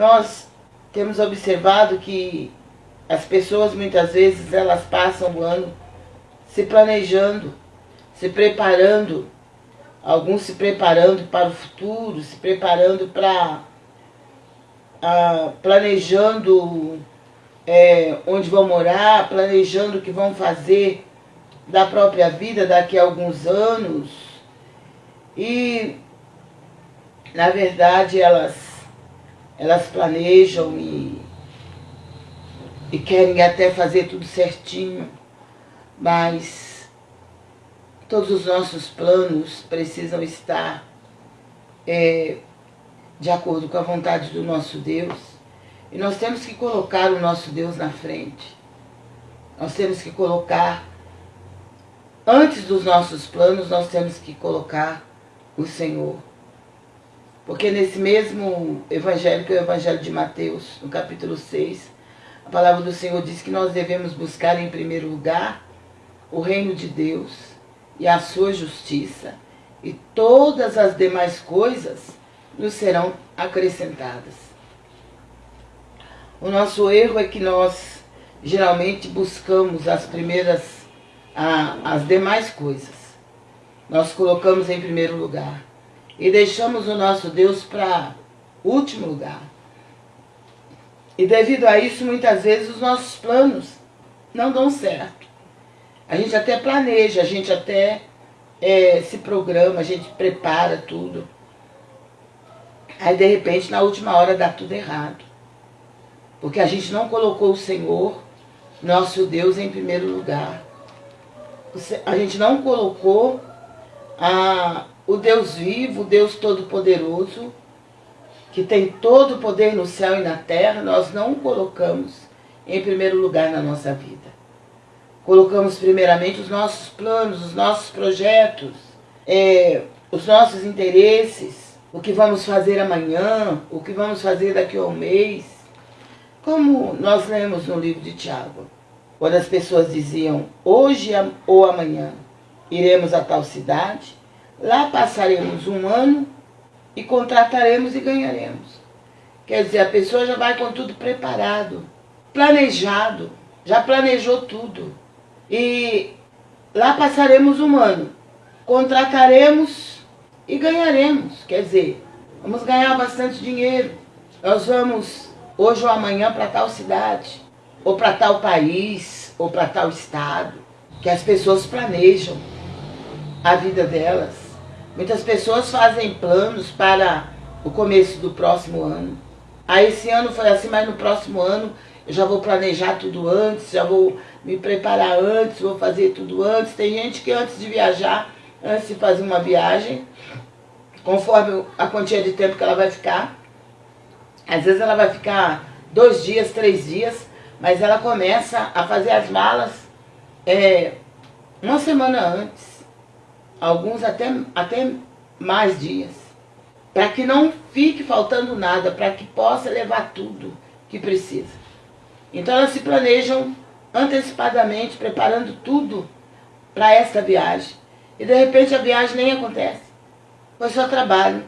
nós temos observado que as pessoas muitas vezes elas passam o ano se planejando, se preparando, alguns se preparando para o futuro, se preparando para ah, planejando é, onde vão morar, planejando o que vão fazer da própria vida daqui a alguns anos. E, na verdade, elas, elas planejam e e querem até fazer tudo certinho, mas todos os nossos planos precisam estar é, de acordo com a vontade do nosso Deus. E nós temos que colocar o nosso Deus na frente. Nós temos que colocar, antes dos nossos planos, nós temos que colocar o Senhor. Porque nesse mesmo evangelho, que é o evangelho de Mateus, no capítulo 6, a palavra do Senhor diz que nós devemos buscar em primeiro lugar o reino de Deus e a sua justiça, e todas as demais coisas nos serão acrescentadas. O nosso erro é que nós geralmente buscamos as primeiras, as demais coisas. Nós colocamos em primeiro lugar e deixamos o nosso Deus para último lugar. E devido a isso, muitas vezes os nossos planos não dão certo. A gente até planeja, a gente até é, se programa, a gente prepara tudo. Aí, de repente, na última hora dá tudo errado. Porque a gente não colocou o Senhor, nosso Deus, em primeiro lugar. A gente não colocou a, o Deus vivo, o Deus Todo-Poderoso, que tem todo o poder no céu e na terra, nós não o colocamos em primeiro lugar na nossa vida. Colocamos primeiramente os nossos planos, os nossos projetos, é, os nossos interesses, o que vamos fazer amanhã, o que vamos fazer daqui a um mês. Como nós lemos no livro de Tiago, quando as pessoas diziam, hoje ou amanhã iremos a tal cidade, lá passaremos um ano e contrataremos e ganharemos. Quer dizer, a pessoa já vai com tudo preparado, planejado, já planejou tudo. E lá passaremos um ano, contrataremos e ganharemos. Quer dizer, vamos ganhar bastante dinheiro. Nós vamos hoje ou amanhã para tal cidade, ou para tal país, ou para tal estado, que as pessoas planejam a vida delas. Muitas pessoas fazem planos para o começo do próximo ano. Aí esse ano foi assim, mas no próximo ano eu já vou planejar tudo antes, já vou me preparar antes, vou fazer tudo antes. Tem gente que antes de viajar, antes de fazer uma viagem, conforme a quantia de tempo que ela vai ficar, às vezes ela vai ficar dois dias, três dias, mas ela começa a fazer as malas é, uma semana antes alguns até, até mais dias, para que não fique faltando nada, para que possa levar tudo que precisa. Então elas se planejam antecipadamente, preparando tudo para esta viagem. E de repente a viagem nem acontece. Foi só trabalho.